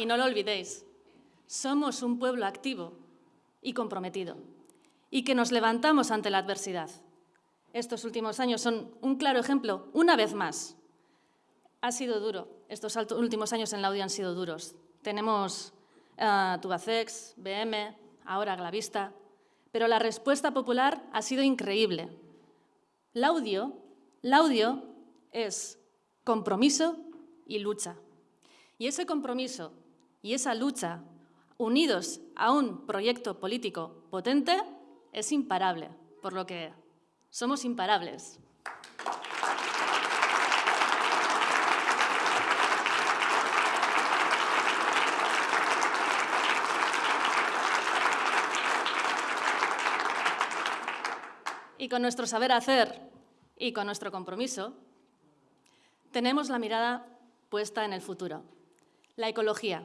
Y no lo olvidéis, somos un pueblo activo y comprometido, y que nos levantamos ante la adversidad. Estos últimos años son un claro ejemplo, una vez más. Ha sido duro, estos últimos años en la Laudio han sido duros. Tenemos uh, Tubacex, BM, ahora Glavista, pero la respuesta popular ha sido increíble. Laudio, Laudio es compromiso y lucha. Y ese compromiso y esa lucha, unidos a un proyecto político potente, es imparable, por lo que somos imparables. Y con nuestro saber hacer y con nuestro compromiso, tenemos la mirada puesta en el futuro. La ecología,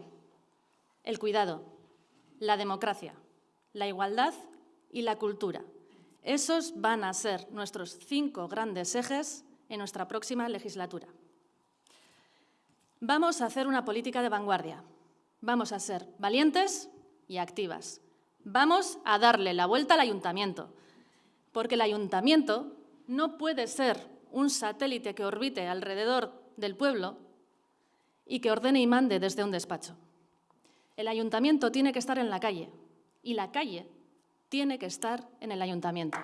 el cuidado, la democracia, la igualdad y la cultura. Esos van a ser nuestros cinco grandes ejes en nuestra próxima legislatura. Vamos a hacer una política de vanguardia. Vamos a ser valientes y activas. Vamos a darle la vuelta al ayuntamiento porque el ayuntamiento no puede ser un satélite que orbite alrededor del pueblo y que ordene y mande desde un despacho. El ayuntamiento tiene que estar en la calle y la calle tiene que estar en el ayuntamiento.